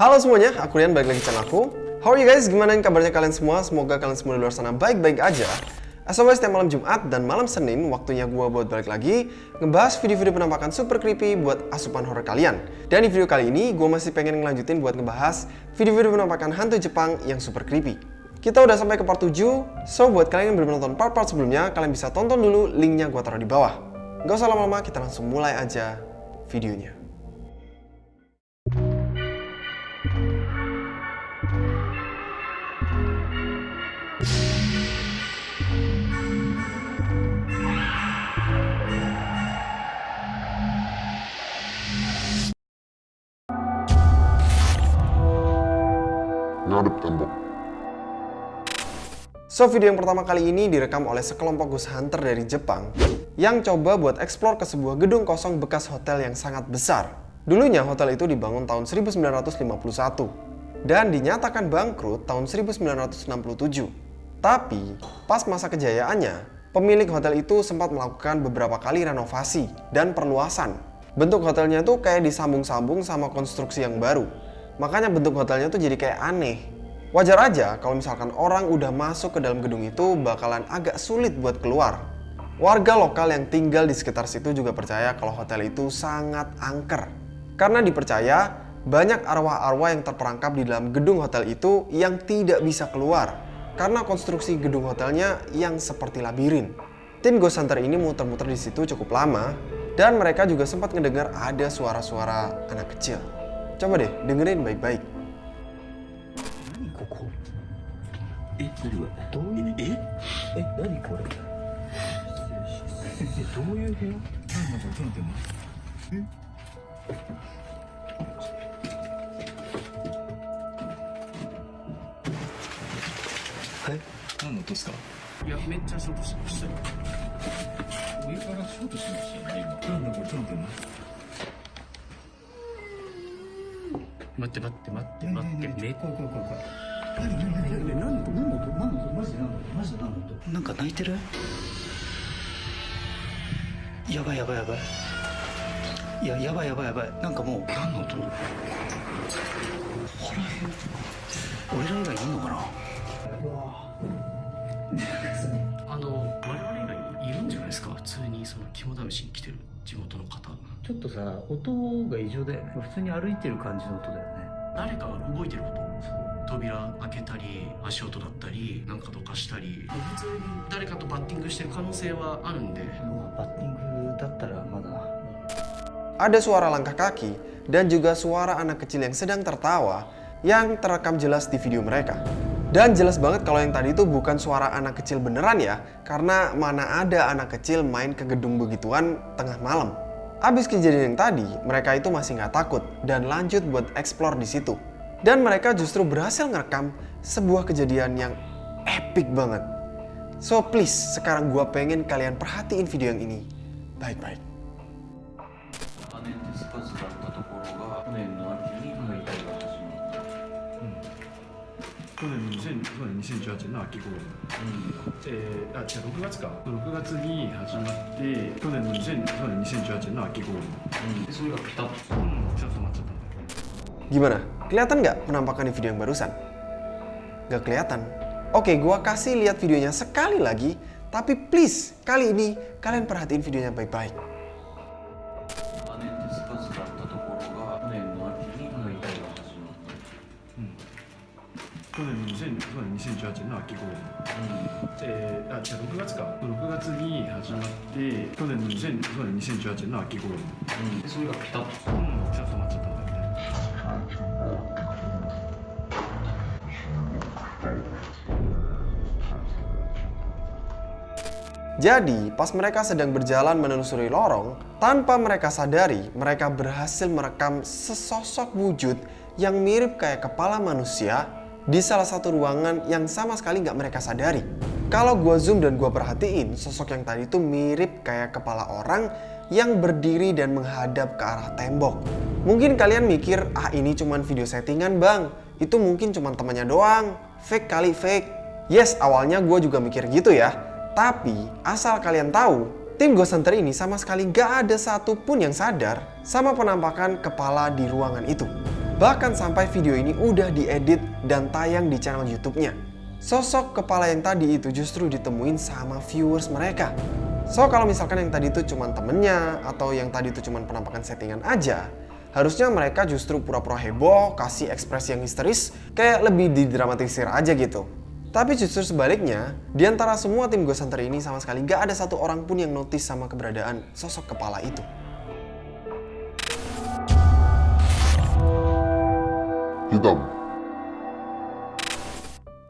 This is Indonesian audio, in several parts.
Halo semuanya, aku Rian, balik lagi channel aku. How are you guys? Gimana kabarnya kalian semua? Semoga kalian semua di luar sana baik-baik aja. As always, setiap malam Jumat dan malam Senin, waktunya gua buat balik lagi ngebahas video-video penampakan super creepy buat asupan horror kalian. Dan di video kali ini, gua masih pengen ngelanjutin buat ngebahas video-video penampakan hantu Jepang yang super creepy. Kita udah sampai ke part 7, so buat kalian yang belum nonton part-part sebelumnya, kalian bisa tonton dulu linknya gua taruh di bawah. Gak usah lama-lama, kita langsung mulai aja videonya. So, video yang pertama kali ini direkam oleh sekelompok ghost hunter dari Jepang yang coba buat eksplor ke sebuah gedung kosong bekas hotel yang sangat besar. Dulunya hotel itu dibangun tahun 1951 dan dinyatakan bangkrut tahun 1967. Tapi, pas masa kejayaannya, pemilik hotel itu sempat melakukan beberapa kali renovasi dan perluasan. Bentuk hotelnya tuh kayak disambung-sambung sama konstruksi yang baru. Makanya bentuk hotelnya tuh jadi kayak aneh. Wajar aja kalau misalkan orang udah masuk ke dalam gedung itu bakalan agak sulit buat keluar. Warga lokal yang tinggal di sekitar situ juga percaya kalau hotel itu sangat angker. Karena dipercaya banyak arwah-arwah yang terperangkap di dalam gedung hotel itu yang tidak bisa keluar. Karena konstruksi gedung hotelnya yang seperti labirin. Tim Ghost Hunter ini muter-muter di situ cukup lama dan mereka juga sempat ngedengar ada suara-suara anak kecil. Coba deh, dengerin baik-baik. え何がどういう？え？え何これ？えどういう部屋？何の音ですか？いや、めっちゃショートしましたよ。上からショートしましたよね今。なんだこれ？ちょっと待って待って待って待って待って、い何何何何何の音何の音何の音マジで何の音マジで何の音なんか泣いてる？やばいやばいやばい。いややばいやばいやばい。なんかもう。何の音ここ俺ら以外いんのかな？あの、我々以外いるんじゃないですか？普通にその肝試しに来てる地元の方。ちょっとさ音が異常だよね。普通に歩いてる感じの音だよね。誰かが動いてること扉開けたり、足音だったり、なんかどかしたり、普通に誰かとバッティングしてる可能性はあるんで、まあバッティングだったらまだ Ada suara langkah kaki dan juga suara anak kecil yang sedang tertawa yang terekam jelas di video mereka. Dan jelas banget kalau yang tadi itu bukan suara anak kecil beneran ya, karena mana ada anak kecil main ke gedung begituan tengah malam. Abis kejadian yang tadi, mereka itu masih nggak takut dan lanjut buat explore di situ. Dan mereka justru berhasil ngerekam sebuah kejadian yang epic banget. So please, sekarang gua pengen kalian perhatiin video yang ini baik-baik. 羽でスカスだったところが去年の秋に解体が始まった、去年の2000去年2018年の秋頃に、えー、あ違う6月か6月に始まって去年の2000去年2018年の秋頃に、でそれがピタッとうん、ちょっと待っちゃった Gimana? Kelihatan nggak penampakan di video yang barusan? Nggak kelihatan. Oke, gua kasih lihat videonya sekali lagi, tapi please kali ini kalian perhatiin videonya baik-baik. 羽でスカスだったところが去年の秋に解体が始まった、去年の2000去年2018年の秋頃に、えー、あ違う6月か6月に始まって去年の2000去年2018年の秋頃に、でそれがピタッとうん、ちょっと待っちゃった Jadi, pas mereka sedang berjalan menelusuri lorong, tanpa mereka sadari, mereka berhasil merekam sesosok wujud yang mirip kayak kepala manusia di salah satu ruangan yang sama sekali nggak mereka sadari. Kalau gua zoom dan gua perhatiin, sosok yang tadi itu mirip kayak kepala orang yang berdiri dan menghadap ke arah tembok. Mungkin kalian mikir, ah ini cuman video settingan bang, itu mungkin cuman temannya doang, fake kali fake. Yes, awalnya gue juga mikir gitu ya. Tapi, asal kalian tahu, tim Ghost Hunter ini sama sekali gak ada satupun yang sadar sama penampakan kepala di ruangan itu. Bahkan sampai video ini udah diedit dan tayang di channel YouTube-nya. Sosok kepala yang tadi itu justru ditemuin sama viewers mereka. So kalau misalkan yang tadi itu cuma temennya atau yang tadi itu cuma penampakan settingan aja, harusnya mereka justru pura-pura heboh, kasih ekspresi yang histeris, kayak lebih didramatisir aja gitu. Tapi justru sebaliknya, di antara semua tim Ghost Hunter ini sama sekali gak ada satu orang pun yang notice sama keberadaan sosok kepala itu. Hitam.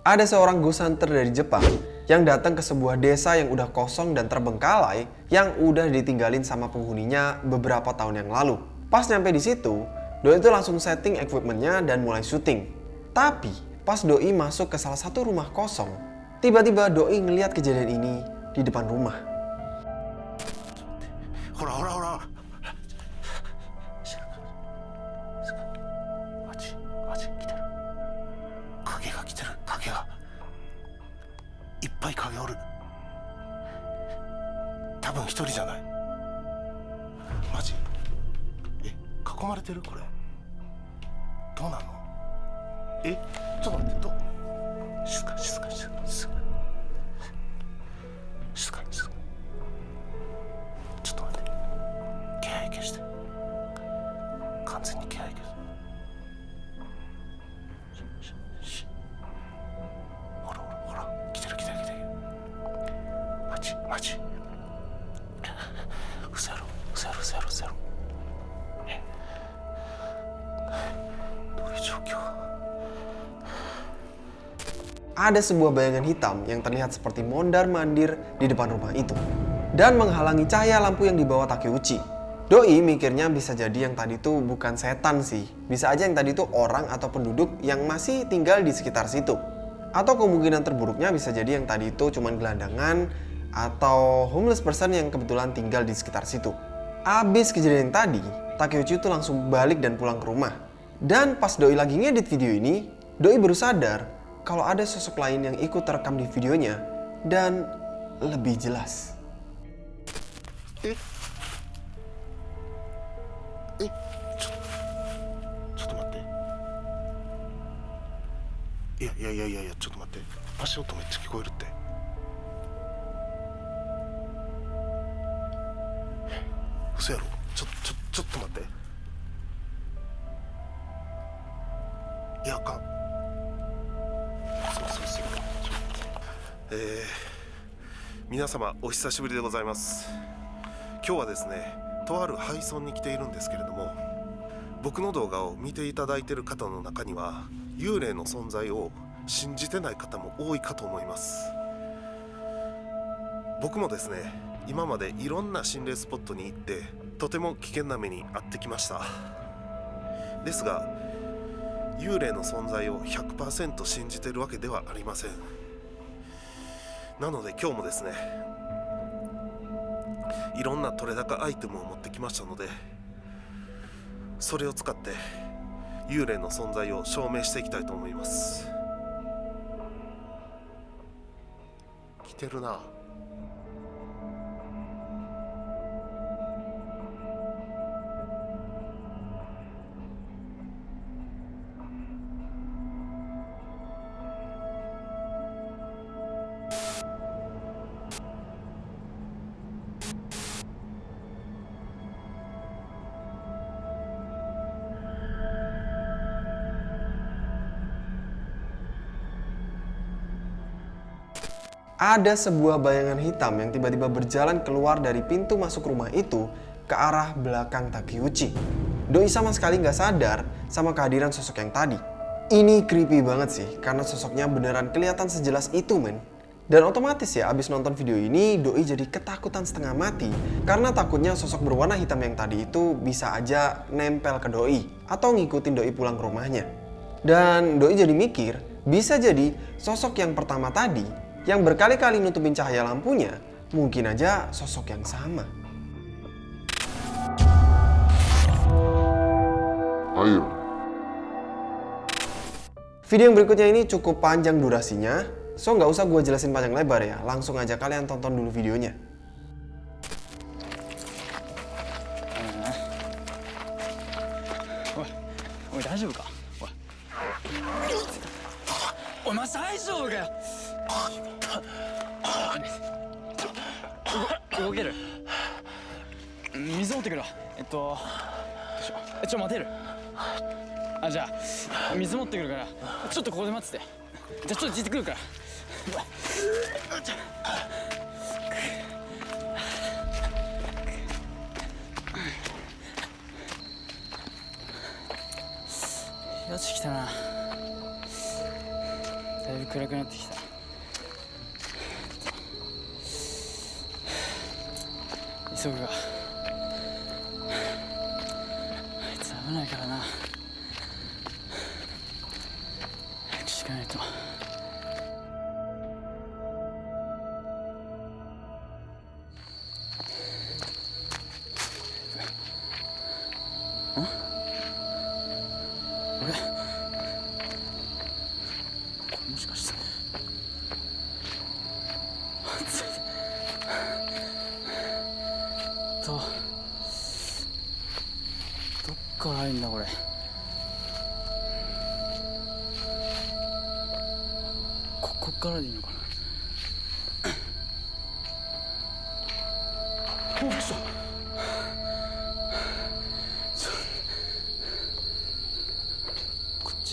Ada seorang ghost hunter dari Jepang yang datang ke sebuah desa yang udah kosong dan terbengkalai yang udah ditinggalin sama penghuninya beberapa tahun yang lalu. Pas nyampe di situ, Doi itu langsung setting equipmentnya dan mulai syuting. Tapi pas Doi masuk ke salah satu rumah kosong, tiba-tiba Doi ngeliat kejadian ini di depan rumah. ほら Ada sebuah bayangan hitam yang terlihat seperti mondar-mandir di depan rumah itu. Dan menghalangi cahaya lampu yang dibawa Takeuchi. Doi mikirnya bisa jadi yang tadi itu bukan setan sih. Bisa aja yang tadi itu orang atau penduduk yang masih tinggal di sekitar situ. Atau kemungkinan terburuknya bisa jadi yang tadi itu cuman gelandangan atau homeless person yang kebetulan tinggal di sekitar situ. Abis kejadian tadi, Takeuchi itu langsung balik dan pulang ke rumah. Dan pas Doi lagi ngedit video ini, Doi baru sadar kalau ada sosok lain yang ikut terekam di videonya dan lebih jelas. ええー皆様お久しぶりでございます。今日はですねとある配送に来ているんですけれども僕の動画を見ていただいている方の中には幽霊の存在を信じてない方も多いかと思います。僕もですね今までいろんな心霊スポットに行ってとても危険な目に遭ってきました。ですが幽霊の存在を100%信じてるわけではありません。なので今日もですねいろんな取れ高アイテムを持ってきましたのでそれを使って幽霊の存在を証明していきたいと思います。来てるな「ada sebuah bayangan hitam yang tiba-tiba berjalan keluar dari pintu masuk rumah itu ke arah belakang Takeuchi. Doi sama sekali nggak sadar sama kehadiran sosok yang tadi. Ini creepy banget sih, karena sosoknya beneran kelihatan sejelas itu men. Dan otomatis ya, abis nonton video ini, Doi jadi ketakutan setengah mati karena takutnya sosok berwarna hitam yang tadi itu bisa aja nempel ke Doi atau ngikutin Doi pulang ke rumahnya. Dan Doi jadi mikir, bisa jadi sosok yang pertama tadi yang berkali-kali nutupin cahaya lampunya mungkin aja sosok yang sama. air, Video yang berikutnya ini cukup panjang durasinya, so nggak usah gue jelasin panjang lebar ya, langsung aja kalian tonton dulu videonya. お動ける水持ってくるわえっとどうしようえちょ待てるあじゃあ水持ってくるからちょっとここで待っててじゃあちょっとじってくるからよし来たなだいぶ暗くなってきた急ぐが。あいつ危ないからな。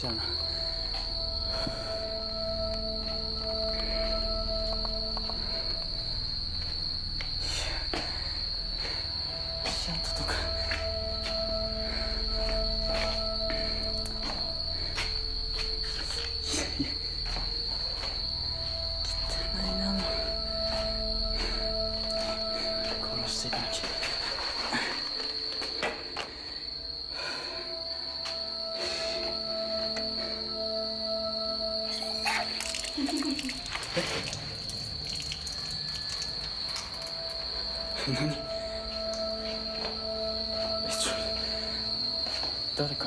こっ何？えちょ誰か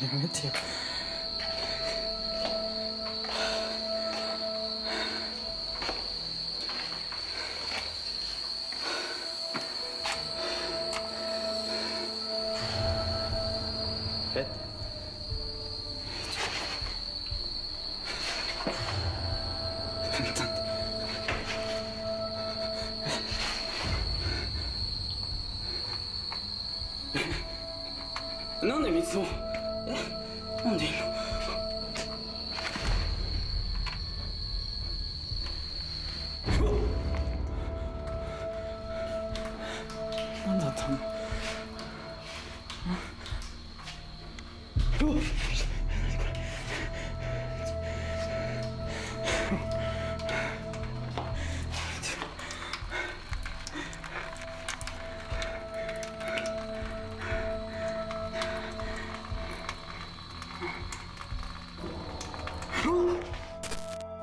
没问题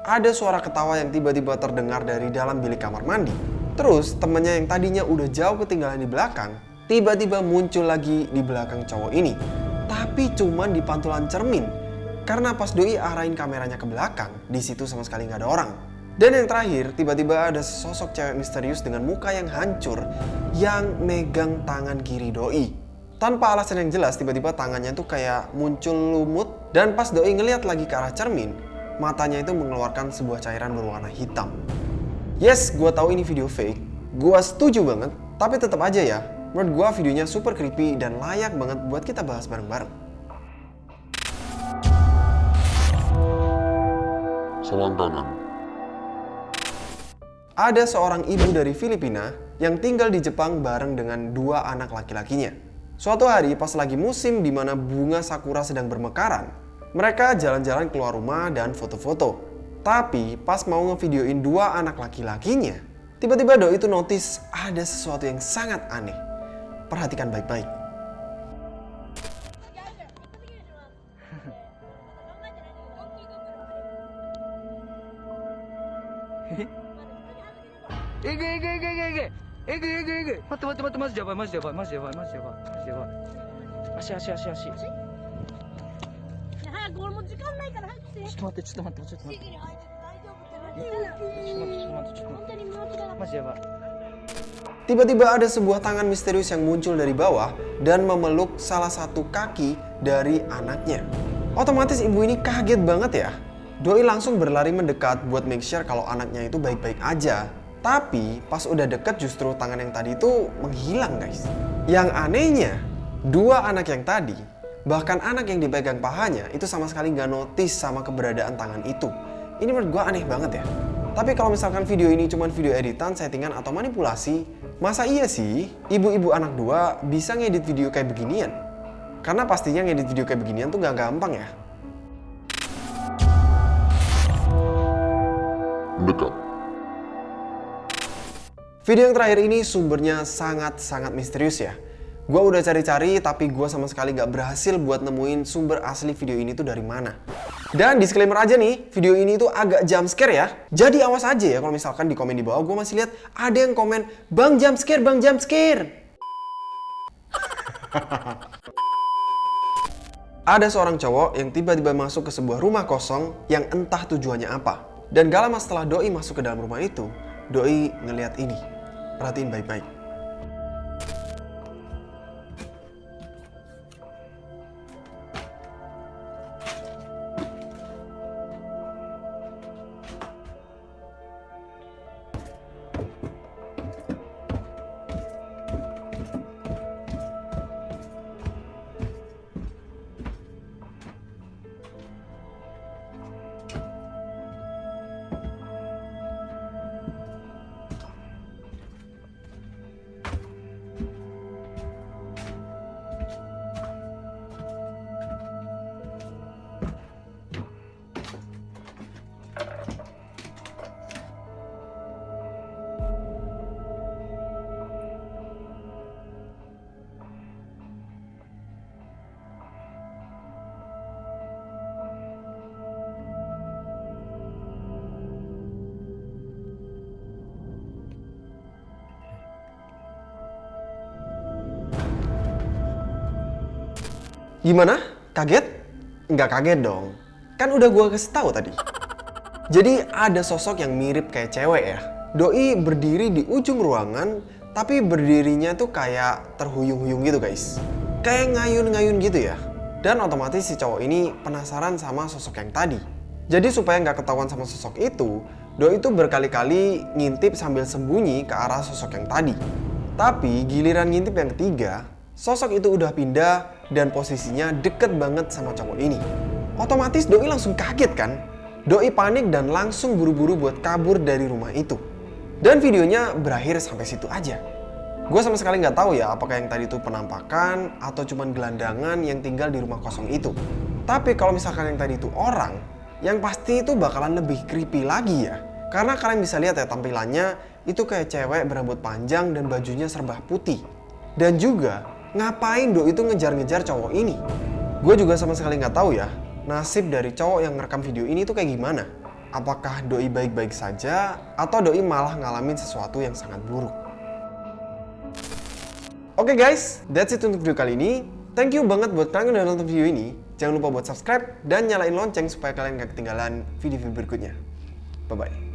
Ada suara ketawa yang tiba-tiba terdengar dari dalam bilik kamar mandi. Terus temennya yang tadinya udah jauh ketinggalan di belakang, tiba-tiba muncul lagi di belakang cowok ini. Tapi cuman di pantulan cermin. Karena pas Doi arahin kameranya ke belakang, di situ sama sekali nggak ada orang. Dan yang terakhir, tiba-tiba ada sosok cewek misterius dengan muka yang hancur yang megang tangan kiri Doi. Tanpa alasan yang jelas, tiba-tiba tangannya tuh kayak muncul lumut dan pas Doi ngeliat lagi ke arah cermin, matanya itu mengeluarkan sebuah cairan berwarna hitam. Yes, gue tahu ini video fake. Gue setuju banget, tapi tetap aja ya. Menurut gue videonya super creepy dan layak banget buat kita bahas bareng-bareng. Salam kanan. Ada seorang ibu dari Filipina yang tinggal di Jepang bareng dengan dua anak laki-lakinya. Suatu hari pas lagi musim di mana bunga sakura sedang bermekaran, mereka jalan-jalan keluar rumah dan foto-foto. Tapi pas mau ngevideoin dua anak laki-lakinya, tiba-tiba Doi itu notice ada sesuatu yang sangat aneh. Perhatikan baik-baik. Ege, ege, ege, ege, ege, ege, ege. Mate, mate, mate, masih jawaban, masih jawaban, masih jawaban, masih jawaban, masih jawaban. Asih, asih, asih, asih. 俺も時間ないから早くしてと待ってちょっと待ってちょっと待ってシギリ入ってて大丈夫って何ちょっと待ってちょっと待ってちょっと待本当にもうってマジでやばい Tiba-tiba ada sebuah tangan misterius yang muncul dari bawah dan memeluk salah satu kaki dari anaknya. Otomatis ibu ini kaget banget ya. Doi langsung berlari mendekat buat make sure kalau anaknya itu baik-baik aja. Tapi pas udah deket justru tangan yang tadi itu menghilang guys. Yang anehnya, dua anak yang tadi, bahkan anak yang dipegang pahanya itu sama sekali nggak notice sama keberadaan tangan itu. Ini menurut gua aneh banget ya. Tapi kalau misalkan video ini cuma video editan, settingan, atau manipulasi, masa iya sih ibu-ibu anak dua bisa ngedit video kayak beginian? Karena pastinya ngedit video kayak beginian tuh gak gampang ya. Mendekat. Video yang terakhir ini sumbernya sangat-sangat misterius ya. Gua udah cari-cari tapi gua sama sekali gak berhasil buat nemuin sumber asli video ini tuh dari mana. Dan disclaimer aja nih, video ini tuh agak jump scare ya. Jadi awas aja ya kalau misalkan di komen di bawah gua masih lihat ada yang komen, "Bang jump scare, Bang jump scare." ada seorang cowok yang tiba-tiba masuk ke sebuah rumah kosong yang entah tujuannya apa. Dan gak lama setelah Doi masuk ke dalam rumah itu, Doi ngeliat ini. Perhatiin baik-baik. Gimana? Kaget? Nggak kaget dong. Kan udah gua kasih tahu tadi. Jadi ada sosok yang mirip kayak cewek ya. Doi berdiri di ujung ruangan, tapi berdirinya tuh kayak terhuyung-huyung gitu guys. Kayak ngayun-ngayun gitu ya. Dan otomatis si cowok ini penasaran sama sosok yang tadi. Jadi supaya nggak ketahuan sama sosok itu, Doi itu berkali-kali ngintip sambil sembunyi ke arah sosok yang tadi. Tapi giliran ngintip yang ketiga, sosok itu udah pindah dan posisinya deket banget sama cowok ini. Otomatis Doi langsung kaget kan? Doi panik dan langsung buru-buru buat kabur dari rumah itu. Dan videonya berakhir sampai situ aja. Gue sama sekali nggak tahu ya apakah yang tadi itu penampakan atau cuman gelandangan yang tinggal di rumah kosong itu. Tapi kalau misalkan yang tadi itu orang, yang pasti itu bakalan lebih creepy lagi ya. Karena kalian bisa lihat ya tampilannya itu kayak cewek berambut panjang dan bajunya serba putih. Dan juga ngapain Do itu ngejar-ngejar cowok ini? Gue juga sama sekali nggak tahu ya nasib dari cowok yang ngerekam video ini tuh kayak gimana. Apakah Doi baik-baik saja atau Doi malah ngalamin sesuatu yang sangat buruk? Oke guys, that's it untuk video kali ini. Thank you banget buat kalian yang udah nonton video ini. Jangan lupa buat subscribe dan nyalain lonceng supaya kalian gak ketinggalan video-video berikutnya. Bye-bye.